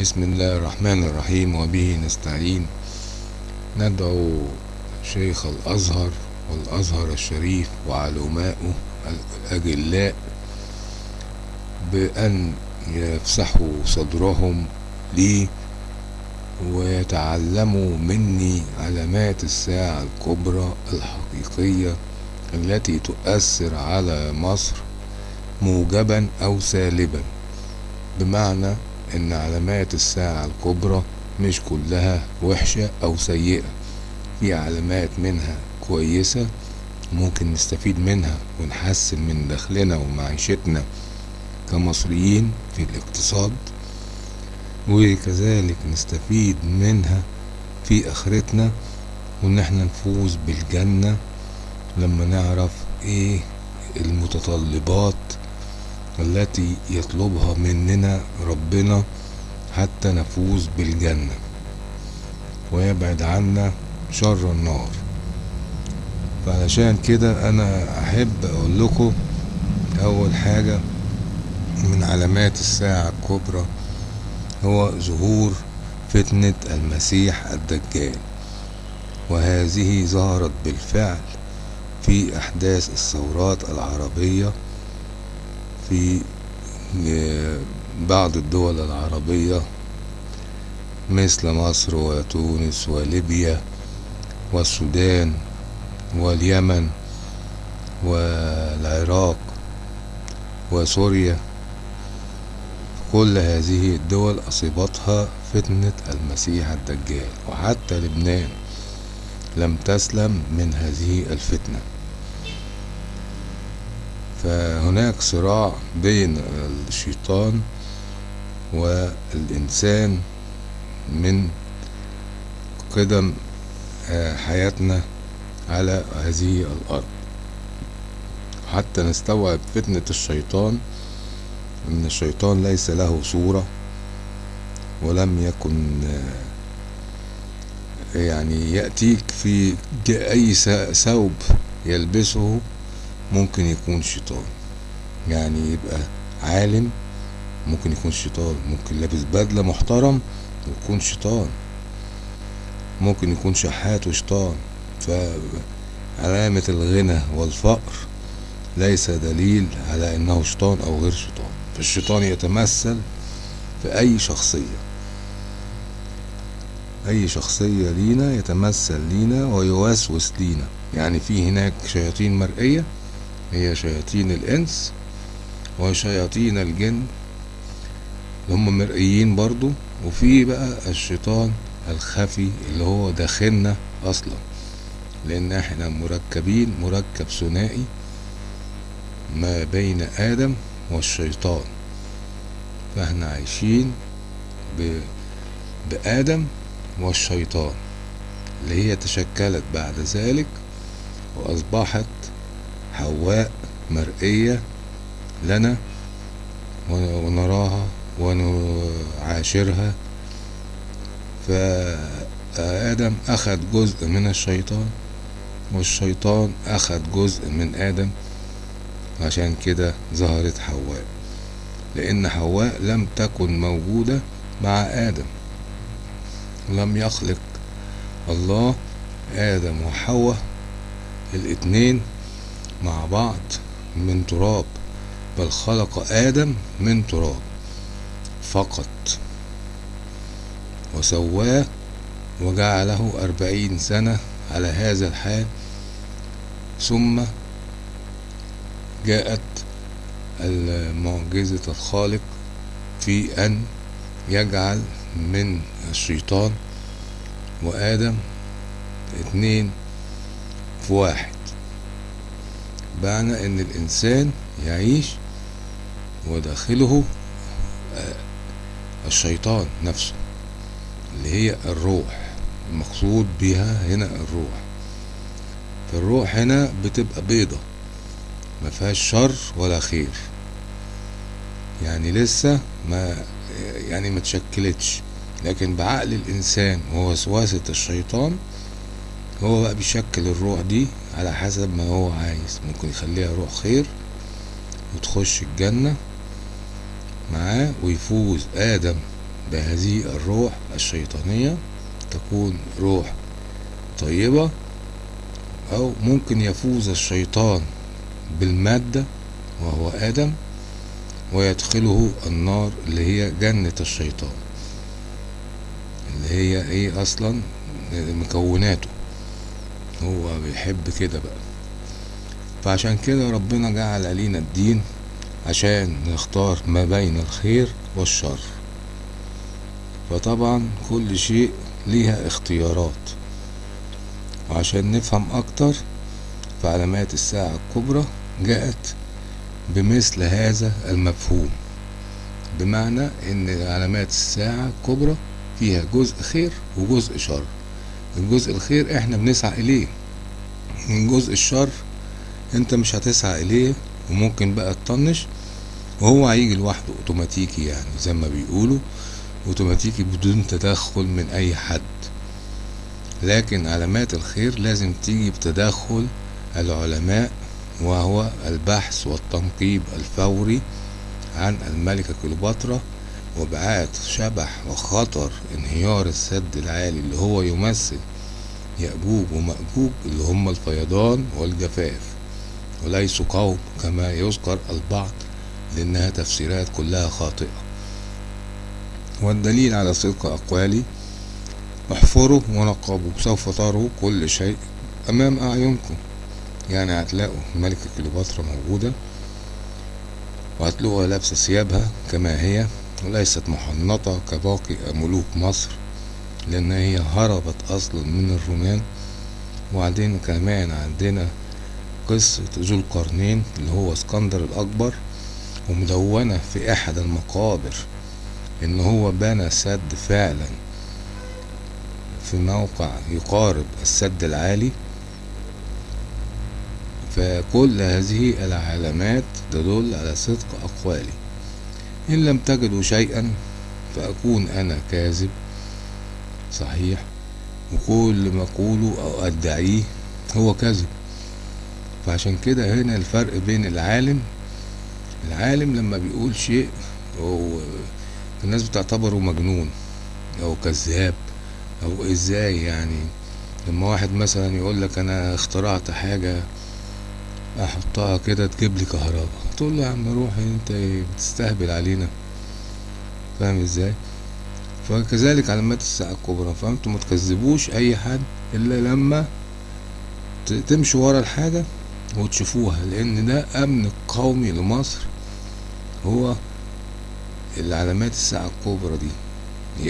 بسم الله الرحمن الرحيم وبه نستعين. ندعو شيخ الأزهر والأزهر الشريف وعلماؤه الأجلاء بأن يفسحوا صدرهم لي ويتعلموا مني علامات الساعة الكبرى الحقيقية التي تؤثر على مصر موجبا أو سالبا. بمعنى إن علامات الساعة الكبرى مش كلها وحشة أو سيئة. في علامات منها كويسة ممكن نستفيد منها ونحسن من دخلنا ومعيشتنا كمصريين في الاقتصاد وكذلك نستفيد منها في آخرتنا وإن إحنا نفوز بالجنة لما نعرف إيه المتطلبات التي يطلبها مننا ربنا حتى نفوز بالجنة ويبعد عنا شر النار. فعلشان كده أنا أحب أقول لكم أول حاجة من علامات الساعة الكبرى هو ظهور فتنة المسيح الدجال وهذه ظهرت بالفعل في أحداث الثورات العربية في بعض الدول العربية مثل مصر وتونس وليبيا والسودان واليمن والعراق وسوريا. كل هذه الدول أصيبتها فتنة المسيح الدجال وحتى لبنان لم تسلم من هذه الفتنة. فهناك صراع بين الشيطان والإنسان من قدم حياتنا على هذه الأرض. حتى نستوعب فتنة الشيطان أن الشيطان ليس له صورة ولم يكن يعني يأتيك في أي ثوب يلبسه. ممكن يكون شيطان. يعني يبقى عالم ممكن يكون شيطان. ممكن لابس بدلة محترم ويكون شيطان. ممكن يكون شحات وشيطان. فعلامة الغنى والفقر ليس دليل على إنه شيطان أو غير شيطان. فالشيطان يتمثل في أي شخصية. أي شخصية لينا يتمثل لينا ويوسوس لينا. يعني في هناك شياطين مرئية هي شياطين الإنس وشياطين الجن. هم مرئيين برضو. وفي بقى الشيطان الخفي اللي هو داخلنا أصلا. لأن إحنا مركبين مركب ثنائي ما بين آدم والشيطان. فإحنا عايشين ب... بآدم والشيطان اللي هي تشكلت بعد ذلك وأصبحت حواء مرئية لنا ونراها ونعاشرها. فآدم أخذ جزء من الشيطان والشيطان أخذ جزء من آدم. عشان كده ظهرت حواء لأن حواء لم تكن موجودة مع آدم. لم يخلق الله آدم وحواء الاتنين مع بعض من تراب بل خلق آدم من تراب فقط. وسواه وجعله أربعين سنة على هذا الحال. ثم جاءت معجزة الخالق في أن يجعل من الشيطان وآدم اتنين في واحد. بمعنى إن الإنسان يعيش وداخله الشيطان نفسه اللي هي الروح المقصود بها هنا الروح. فالروح هنا بتبقى بيضة ما فيهاش شر ولا خير. يعني لسه ما يعني ما تشكلتش لكن بعقل الإنسان ووسوسة الشيطان هو بقى بيشكل الروح دي على حسب ما هو عايز. ممكن يخليها روح خير وتخش الجنة معاه ويفوز آدم بهذه الروح الشيطانية. تكون روح طيبة أو ممكن يفوز الشيطان بالمادة وهو آدم ويدخله النار اللي هي جنة الشيطان اللي هي إيه أصلا؟ مكوناته. هو بيحب كده بقى. فعشان كده ربنا جعل علينا الدين عشان نختار ما بين الخير والشر. فطبعا كل شيء ليها اختيارات. وعشان نفهم أكتر فعلامات الساعة الكبرى جاءت بمثل هذا المفهوم. بمعنى إن علامات الساعة الكبرى فيها جزء خير وجزء شر. الجزء الخير إحنا بنسعى إليه. من جزء الشر انت مش هتسعى إليه وممكن بقى تطنش وهو هيجي لوحده أوتوماتيكي يعني زي ما بيقولوا أوتوماتيكي بدون تدخل من أي حد. لكن علامات الخير لازم تيجي بتدخل العلماء وهو البحث والتنقيب الفوري عن الملكة كليوباترا وابعاث شبح وخطر انهيار السد العالي اللي هو يمثل يأجوج ومأجوج اللي هم الفيضان والجفاف. وليسوا قوم كما يذكر البعض لأنها تفسيرات كلها خاطئة. والدليل على صدق أقوالي احفروا ونقبوا سوف تروا كل شيء أمام أعينكم. يعني هتلاقوا الملكة كليوباترا موجودة وهتلاقوها لابسة ثيابها كما هي. وليست محنطة كباقي ملوك مصر لأن هي هربت أصلا من الرومان. وبعدين كمان عندنا قصة ذو القرنين اللي هو اسكندر الأكبر ومدونة في أحد المقابر إن هو بنى سد فعلا في موقع يقارب السد العالي. فكل هذه العلامات تدل على صدق أقوالي. إن لم تجدوا شيئا فأكون أنا كاذب. صحيح. وكل ما أقوله أو أدعيه هو كذب. فعشان كده هنا الفرق بين العالم العالم لما بيقول شيء هو الناس بتعتبره مجنون أو كذاب أو إزاي يعني. لما واحد مثلا يقول لك أنا اخترعت حاجة أحطها كده تجيب لي كهرباء. تقول له يا عم روح أنت بتستهبل علينا. فاهم إزاي؟ فكذلك علامات الساعة الكبرى. فأنتوا ما تكذبوش أي حد إلا لما تمشوا ورا الحاجة وتشوفوها لأن ده أمن قومي لمصر. هو العلامات الساعة الكبرى دي.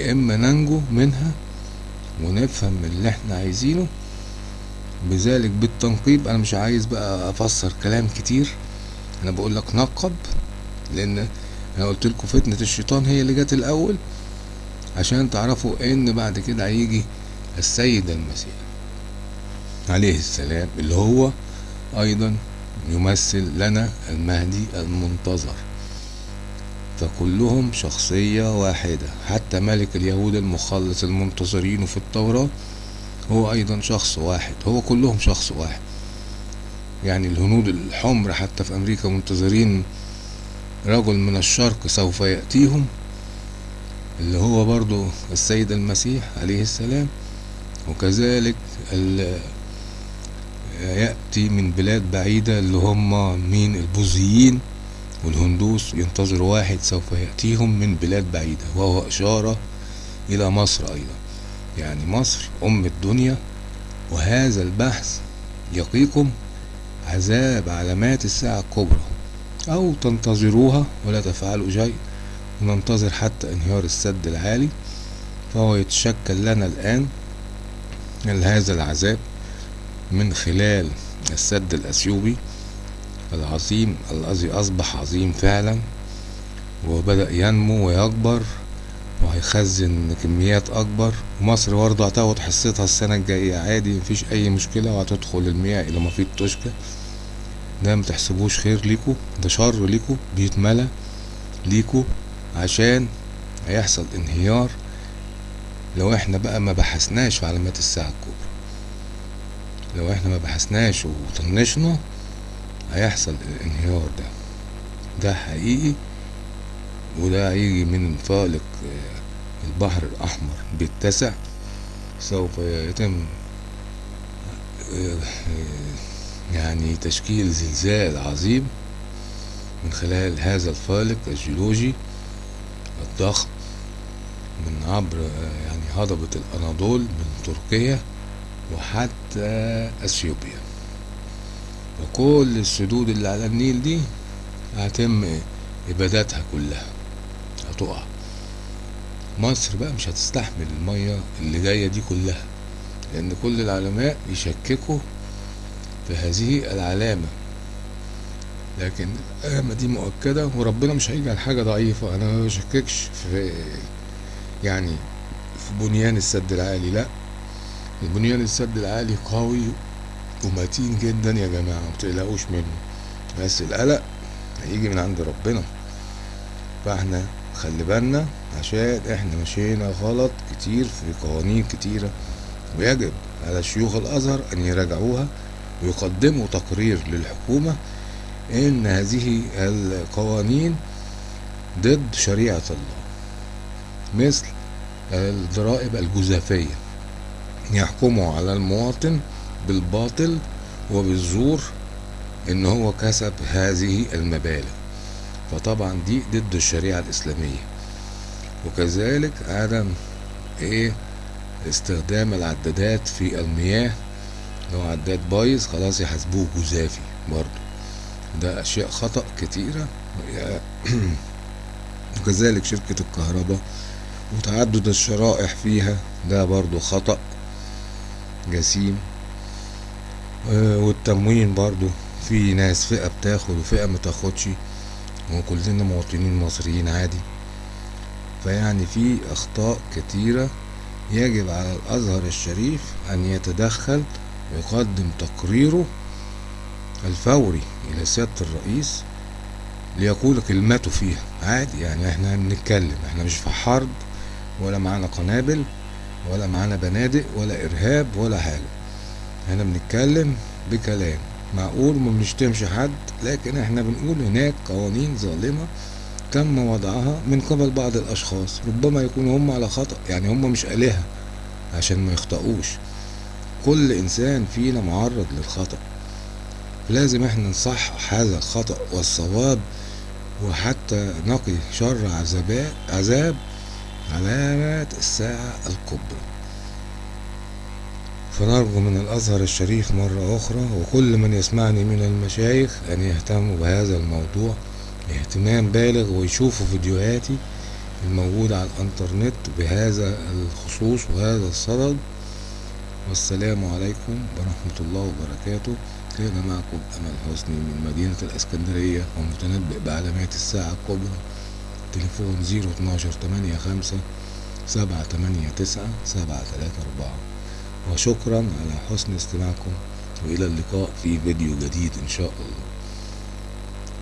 يا إما ننجو منها ونفهم اللي إحنا عايزينه بذلك بالتنقيب أنا مش عايز بقى أفسر كلام كتير. أنا بقول لك نقب لأن أنا قلت لكم فتنة الشيطان هي اللي جت الأول عشان تعرفوا إن بعد كده هيجي السيد المسيح عليه السلام اللي هو أيضا يمثل لنا المهدي المنتظر. فكلهم شخصية واحدة حتى ملك اليهود المخلص المنتظرين في التوراة هو أيضا شخص واحد هو كلهم شخص واحد. يعني الهنود الحمر حتى في أمريكا منتظرين رجل من الشرق سوف يأتيهم اللي هو برضو السيد المسيح عليه السلام. وكذلك يأتي من بلاد بعيدة اللي هم مين؟ البوذيين والهندوس. ينتظروا واحد سوف يأتيهم من بلاد بعيدة وهو إشارة إلى مصر أيضا. يعني مصر أم الدنيا وهذا البحث يقيكم عذاب علامات الساعة الكبرى. أو تنتظروها ولا تفعلوا شيء وننتظر حتى انهيار السد العالي فهو يتشكل لنا الآن هذا العذاب من خلال السد الأثيوبي العظيم الذي أصبح عظيم فعلا وبدأ ينمو ويكبر. وهيخزن كميات أكبر. ومصر برضه هتاخد حصتها السنة الجاية عادي مفيش أي مشكلة وهتدخل المياه إلى محيط توشكا ده متحسبوش خير ليكو ده شر ليكو بيتملى ليكو عشان هيحصل انهيار. لو إحنا بقى ما بحثناش في علامات الساعة الكبرى لو إحنا ما بحثناش وطنشنا هيحصل الانهيار ده. ده حقيقي. وده هيجي من فالق البحر الأحمر بيتسع سوف يتم يعني تشكيل زلزال عظيم من خلال هذا الفالق الجيولوجي الضخم من عبر يعني هضبة الأناضول من تركيا وحتى أثيوبيا. وكل السدود اللي على النيل دي هتم إبادتها كلها. هتقع مصر بقى مش هتستحمل المية اللي جاية دي كلها لأن كل العلماء يشككوا في هذه العلامة. لكن العلامة دي مؤكدة وربنا مش هيجعل حاجة ضعيفة. أنا ما بشككش في يعني في بنيان السد العالي لأ. البنيان السد العالي قوي ومتين جدا يا جماعة متقلقوش منه. بس القلق هيجي من عند ربنا. فإحنا خلي بالنا عشان إحنا مشينا غلط كتير في قوانين كتيرة. ويجب على شيوخ الأزهر أن يراجعوها ويقدموا تقرير للحكومة إن هذه القوانين ضد شريعة الله مثل الضرائب الجزافية. يحكموا على المواطن بالباطل وبالزور إن هو كسب هذه المبالغ. فطبعا دي ضد الشريعة الإسلامية. وكذلك عدم إيه استخدام العدادات في المياه لو عداد بايظ خلاص يحاسبوه جزافي برضو ده أشياء خطأ كتيرة. وكذلك شركة الكهرباء وتعدد الشرائح فيها ده برضو خطأ جسيم. والتموين برضو في ناس فئة بتاخد وفئة متاخدش وكلنا مواطنين مصريين عادي. فيعني في أخطاء كتيرة يجب على الأزهر الشريف أن يتدخل ويقدم تقريره الفوري إلى سيادة الرئيس ليقول كلمته فيها. عادي يعني إحنا بنتكلم إحنا مش في حرب ولا معانا قنابل ولا معانا بنادق ولا إرهاب ولا حاجة. إحنا بنتكلم بكلام. معقول ما بنشتمش حد لكن إحنا بنقول هناك قوانين ظالمة تم وضعها من قبل بعض الأشخاص ربما يكونوا هم على خطأ يعني هم مش آلهة عشان ما يخطئوش كل إنسان فينا معرض للخطأ. لازم إحنا نصحح هذا الخطأ والصواب وحتى نقي شر عذابات عذاب علامات الساعة الكبرى. فنرجو من الأزهر الشريف مرة أخرى وكل من يسمعني من المشايخ أن يهتموا بهذا الموضوع اهتمام بالغ ويشوفوا فيديوهاتي الموجودة على الإنترنت بهذا الخصوص وهذا الصدد. والسلام عليكم ورحمة الله وبركاته. كان معكم أمل حسني من مدينة الإسكندرية ومتنبئ بعلامات الساعة الكبرى. تليفون زيرو اتناشر تمانية خمسة سبعة تمانية تسعة سبعة تلاتة أربعة. وشكرا على حسن استماعكم وإلى اللقاء في فيديو جديد إن شاء الله.